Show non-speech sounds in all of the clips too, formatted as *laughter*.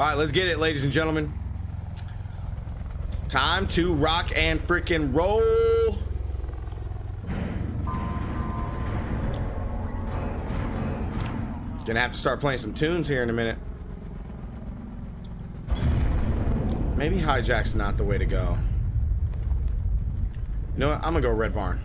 All right, let's get it, ladies and gentlemen. Time to rock and freaking roll. Gonna have to start playing some tunes here in a minute. Maybe hijack's not the way to go. You know what? I'm gonna go Red Barn.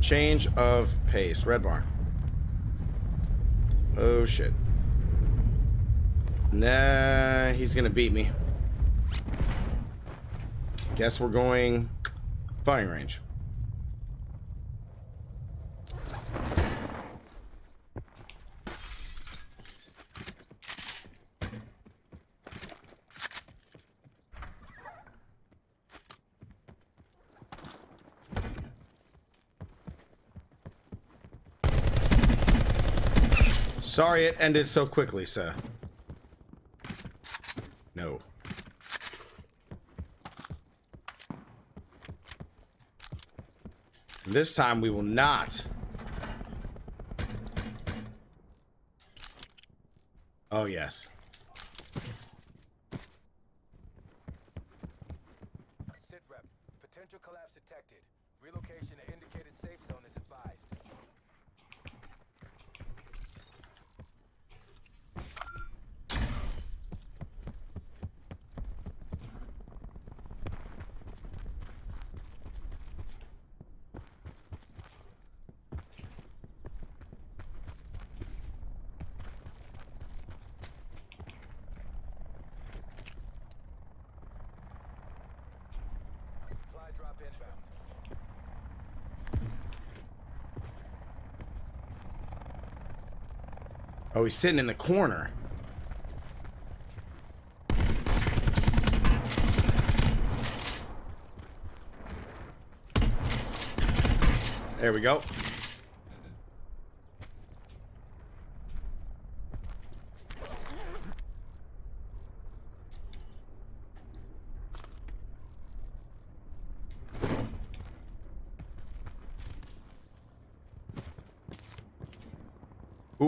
Change of pace. Red Barn. Oh shit. Nah, he's gonna beat me. Guess we're going firing range. Sorry it ended so quickly, sir. No. This time we will not. Oh, yes. Sit rep. Potential collapse detected. Relocation to indicated safe zone is advised. Supply drop inbound. Oh, he's sitting in the corner. There we go.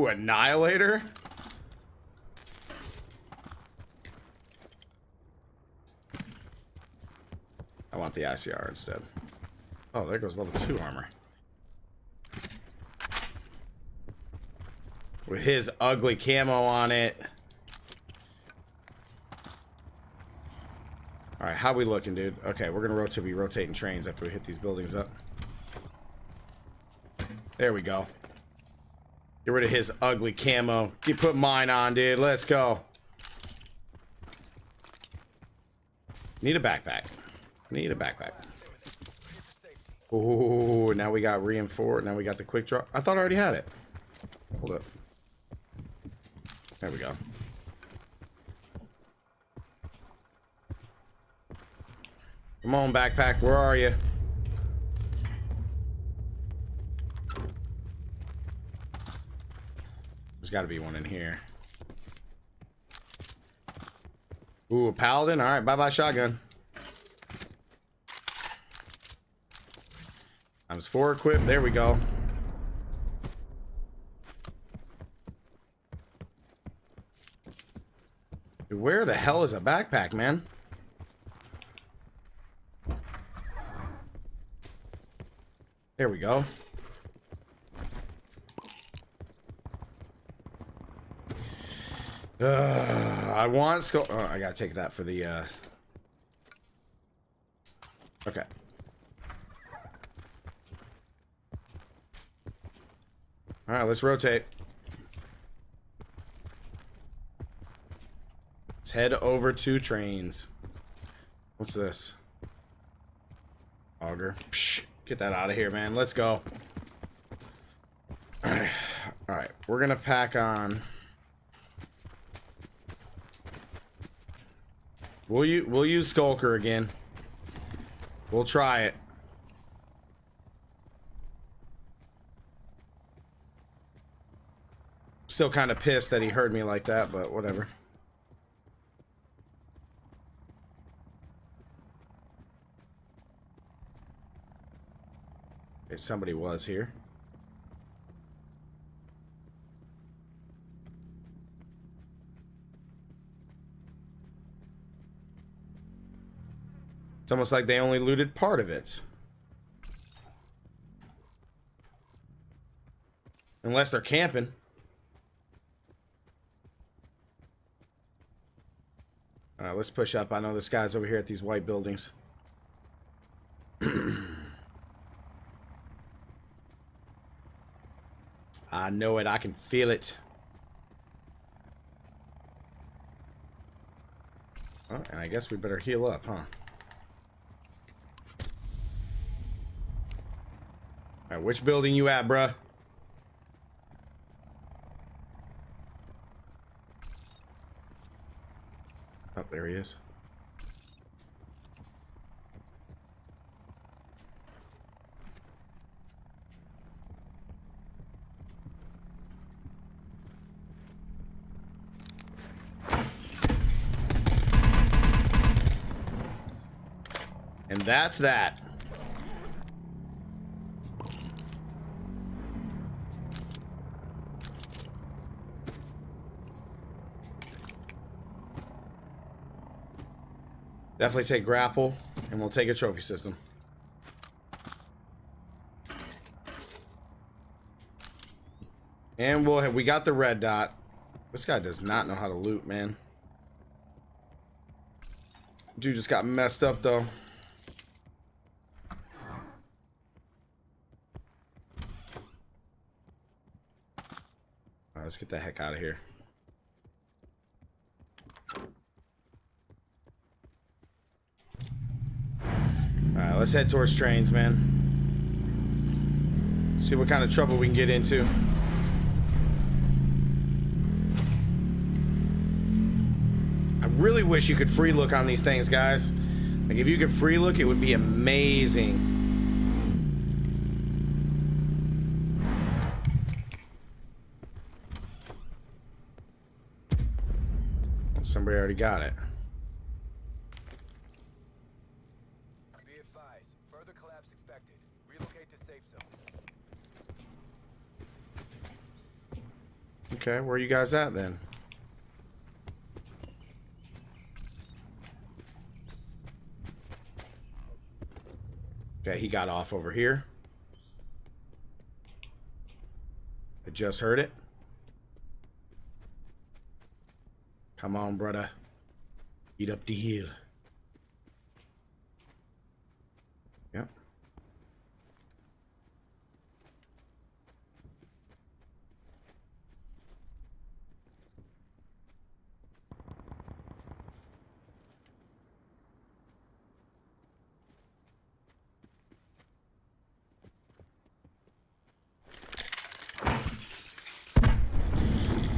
Ooh, Annihilator? I want the ICR instead. Oh, there goes level 2 armor. With his ugly camo on it. Alright, how we looking, dude? Okay, we're gonna rotate be rotating trains after we hit these buildings up. There we go. Get rid of his ugly camo. Keep put mine on, dude. Let's go. Need a backpack. Need a backpack. Ooh, now we got reinforced. Now we got the quick drop. I thought I already had it. Hold up. There we go. Come on, backpack. Where are you? Got to be one in here. Ooh, a paladin. All right, bye-bye shotgun. Times four equipped. There we go. Dude, Where the hell is a backpack, man? There we go. I want skull. Oh, I gotta take that for the. Uh... Okay. All right, let's rotate. Let's head over to trains. What's this? Auger. Psh, get that out of here, man. Let's go. All right. All right, we're gonna pack on. We'll you we'll use Skulker again. We'll try it. Still kind of pissed that he heard me like that, but whatever. Okay, somebody was here. It's almost like they only looted part of it. Unless they're camping. Alright, let's push up. I know this guy's over here at these white buildings. *clears throat* I know it. I can feel it. Oh, and I guess we better heal up, huh? Which building you at, bruh? Oh, there he is. And that's that. Definitely take grapple, and we'll take a trophy system. And we'll have, we got the red dot. This guy does not know how to loot, man. Dude just got messed up, though. Let's get the heck out of here. Alright, let's head towards trains, man. See what kind of trouble we can get into. I really wish you could free look on these things, guys. Like, if you could free look, it would be amazing. Somebody already got it. Be advised, further collapse expected. Relocate to safe zone. Okay, where are you guys at then? Okay, he got off over here. I just heard it. Come on, brother. Eat up the hill. Yep.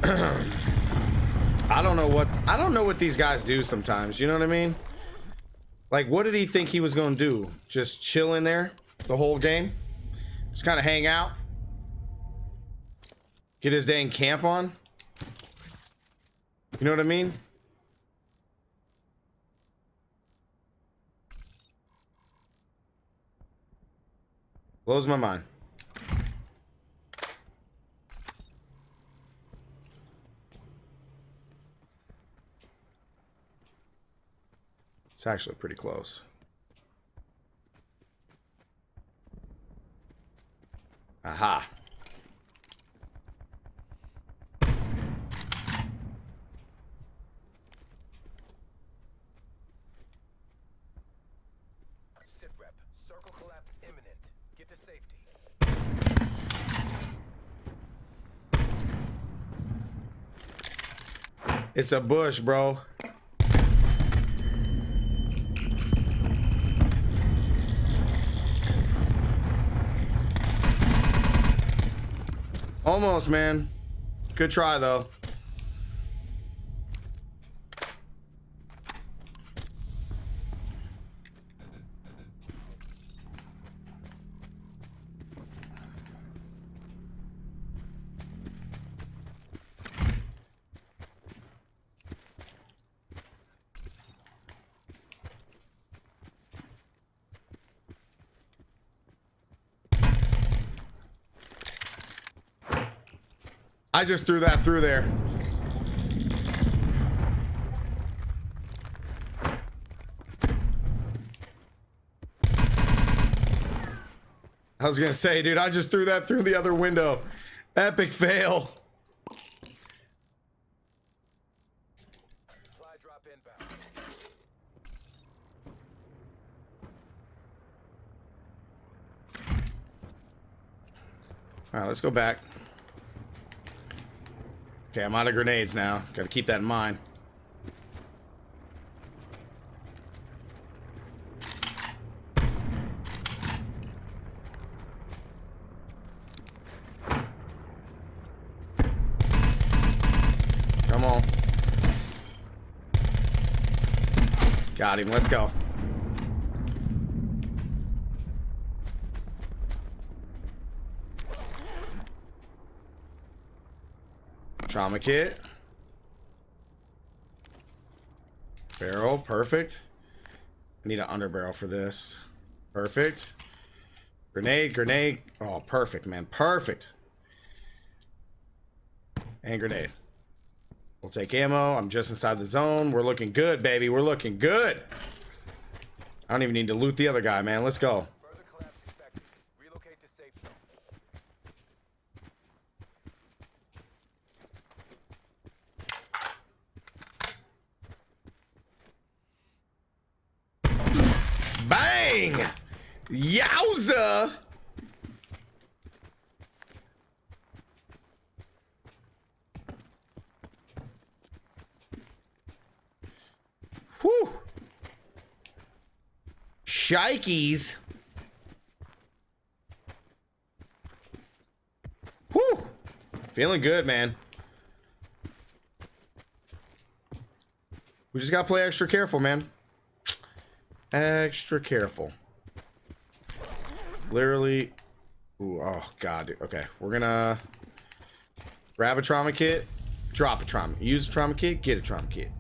I don't know what I don't know what these guys do sometimes. You know what I mean? Like, what did he think he was gonna do? Just chill in there the whole game? Just kind of hang out? Get his dang camp on? You know what I mean? Blows my mind. It's actually pretty close. Aha. Sit. Circle collapse imminent. Get to safety. It's a bush, bro. Almost, man. Good try, though. I just threw that through there. I was gonna say, dude, I just threw that through the other window. Epic fail. All right, let's go back. Okay, I'm out of grenades now. Got to keep that in mind. Come on. Got him. Let's go. Trauma kit. Barrel, perfect. I need an underbarrel for this. Perfect. Grenade, grenade. Oh, perfect, man. Perfect. And grenade. We'll take ammo. I'm just inside the zone. We're looking good, baby. We're looking good. I don't even need to loot the other guy, man. Let's go. Further collapse expected. Relocate to safe zone. Bang! Yowza! Whew! Shikeys! Whew! Feeling good, man. We just gotta play extra careful, man. Extra careful. Literally. Ooh, oh, God. Okay, we're gonna grab a trauma kit, drop a trauma. Use a trauma kit, get a trauma kit.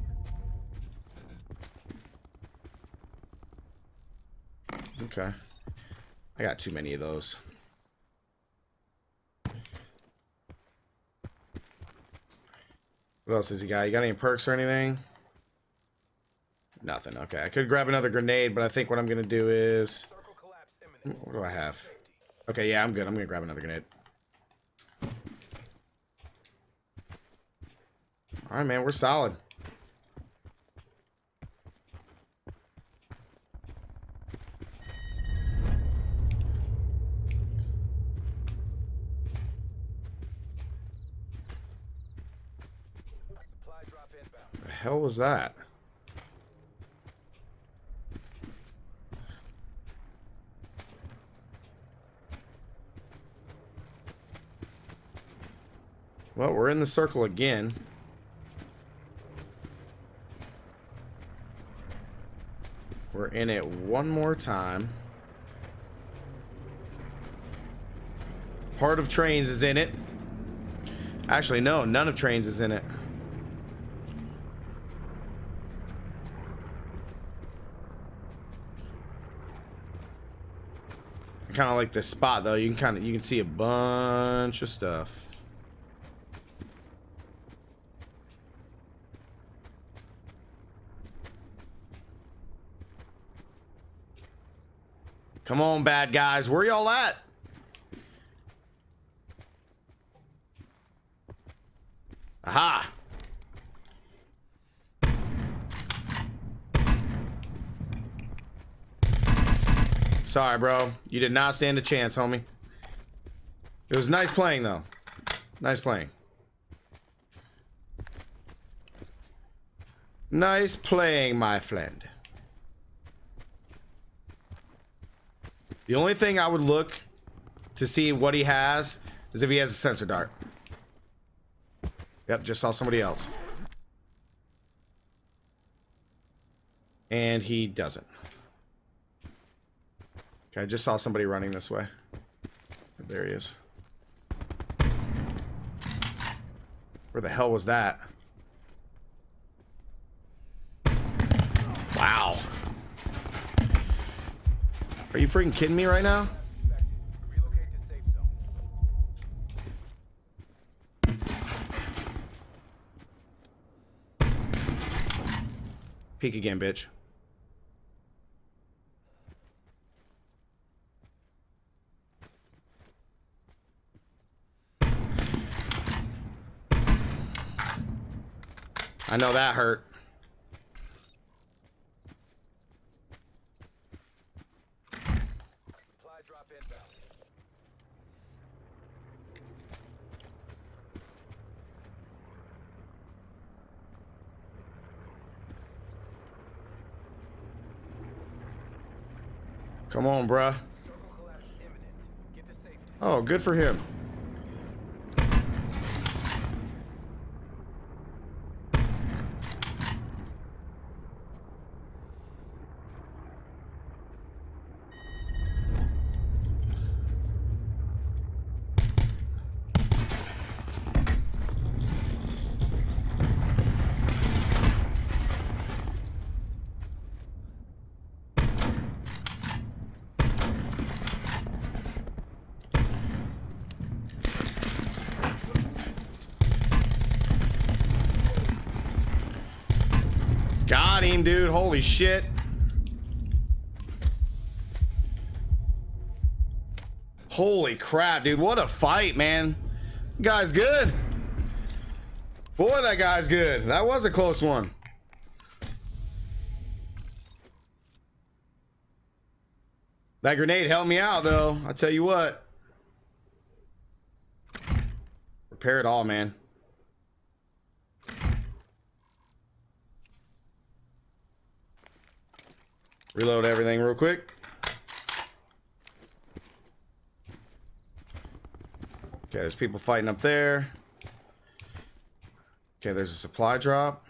Okay. I got too many of those. What else has he got? You got any perks or anything? Nothing. Okay, I could grab another grenade, but I think what I'm gonna do is. What do I have? Okay, yeah, I'm good. I'm gonna grab another grenade. All right, man, we're solid. The hell was that? Well, we're in the circle again. We're in it one more time. Part of trains is in it. Actually, no, none of trains is in it. kind of like this spot though. You can kind of you can see a bunch of stuff. Come on, bad guys. Where y'all at? Aha. Sorry, bro. You did not stand a chance, homie. It was nice playing, though. Nice playing. Nice playing, my friend. The only thing I would look to see what he has is if he has a sensor dart. Yep, just saw somebody else. And he doesn't. Okay, I just saw somebody running this way. There he is. Where the hell was that? Are you freaking kidding me right now? Peek again, bitch. I know that hurt. Come on, bruh. Oh, good for him. Got him, dude. Holy shit. Holy crap, dude. What a fight, man. Guy's good. Boy, that guy's good. That was a close one. That grenade helped me out, though. I tell you what. Repair it all, man. Reload everything real quick. Okay, there's people fighting up there. Okay, there's a supply drop.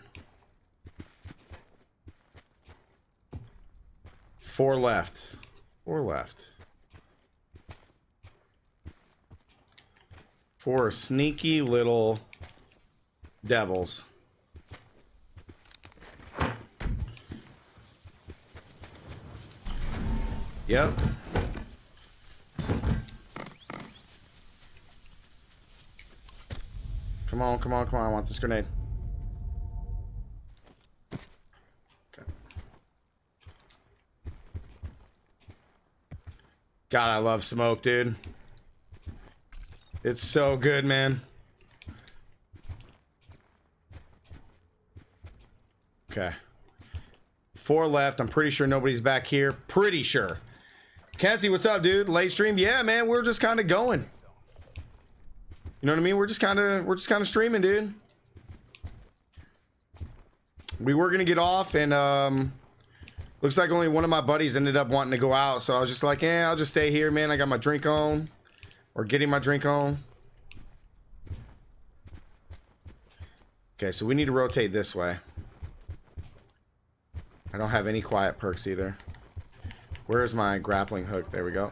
Four left. Four left. Four sneaky little devils. Yep. Come on, come on, come on. I want this grenade. God, I love smoke, dude. It's so good, man. Okay. Four left. I'm pretty sure nobody's back here. Pretty sure. Kenzie, what's up, dude? Late stream? Yeah, man, we're just kind of going. You know what I mean? We're just kind of we're just kind of streaming, dude. We were gonna get off, and um, looks like only one of my buddies ended up wanting to go out. So I was just like, yeah, I'll just stay here, man. I got my drink on, or getting my drink on. Okay, so we need to rotate this way. I don't have any quiet perks either. Where's my grappling hook? There we go.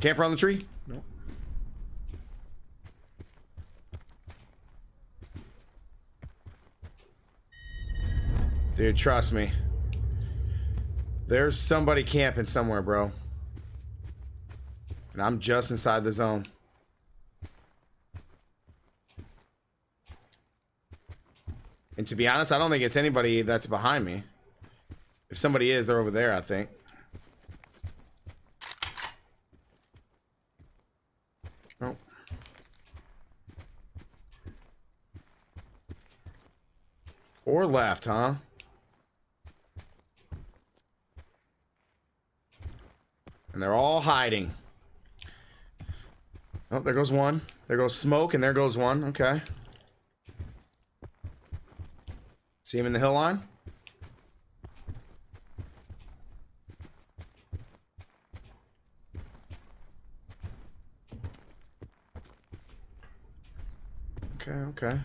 Camper on the tree? No. Dude, trust me. There's somebody camping somewhere, bro. And I'm just inside the zone. To be honest, I don't think it's anybody that's behind me. If somebody is, they're over there, I think. Oh. Four left, huh? And they're all hiding. Oh, there goes one. There goes smoke, and there goes one. Okay. See him in the hill line? Okay, okay.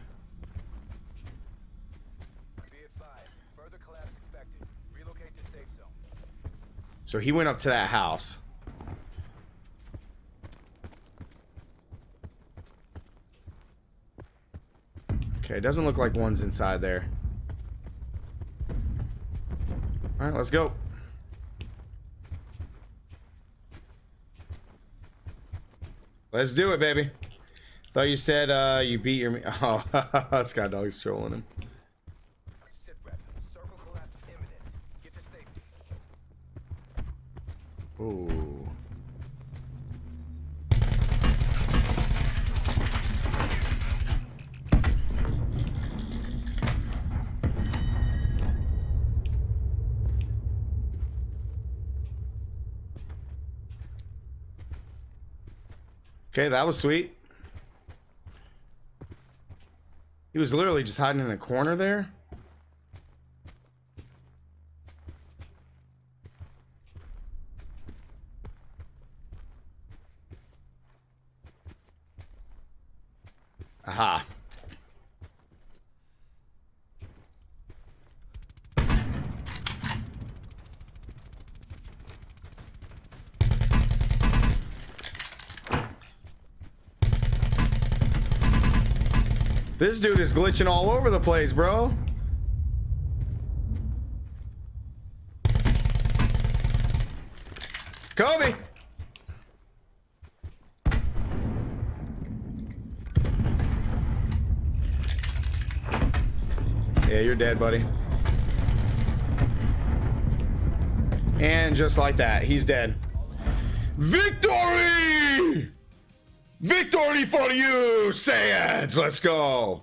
So he went up to that house. Okay, it doesn't look like one's inside there. Alright, let's go. Let's do it, baby. Thought you said uh, you beat your... *laughs* Oh, *laughs* Scott Dog's trolling him. Sit rep. Circle collapse imminent. Get to safety. Ooh. Okay, that was sweet. He was literally just hiding in a corner there. Aha. This dude is glitching all over the place, bro. Kobe. Yeah, you're dead, buddy. And just like that, he's dead. Victory! Victory for you, Saiyans! Let's go.